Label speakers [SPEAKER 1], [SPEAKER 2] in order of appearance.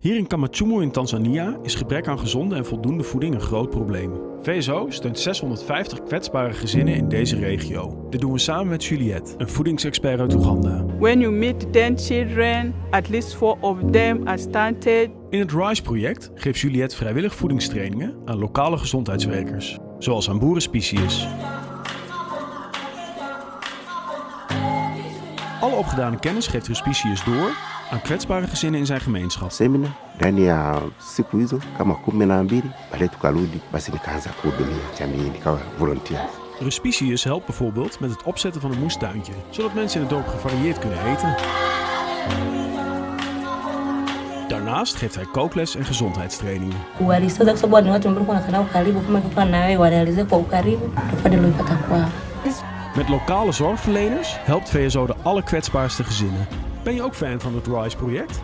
[SPEAKER 1] Hier in Kamachumo in Tanzania is gebrek aan gezonde en voldoende voeding een groot probleem. VSO steunt 650 kwetsbare gezinnen in deze regio. Dit doen we samen met Juliette, een voedingsexpert uit Oeganda.
[SPEAKER 2] When you meet 10 children, at least four of them are stunted.
[SPEAKER 1] In het RISE-project geeft Juliette vrijwillig voedingstrainingen aan lokale gezondheidswerkers, zoals aan boerenspecius. Alle opgedane kennis geeft Respicius door aan kwetsbare gezinnen in zijn gemeenschap.
[SPEAKER 3] semina ndani ya siku hizo kama kumi na mbili baadaye tukarudi basi nikaanza kuhudumia jamii nikawa volunteer
[SPEAKER 1] Respicius helpt bijvoorbeeld met het opzetten van een moestuintje, zodat mensen in het dorp gevarieerd kunnen eten. Daarnaast geeft hij kookles en gezondheidstrainingen. Met lokale zorgverleners helpt VSO de allekwetsbaarste gezinnen. Ben je ook fan van het RISE-project?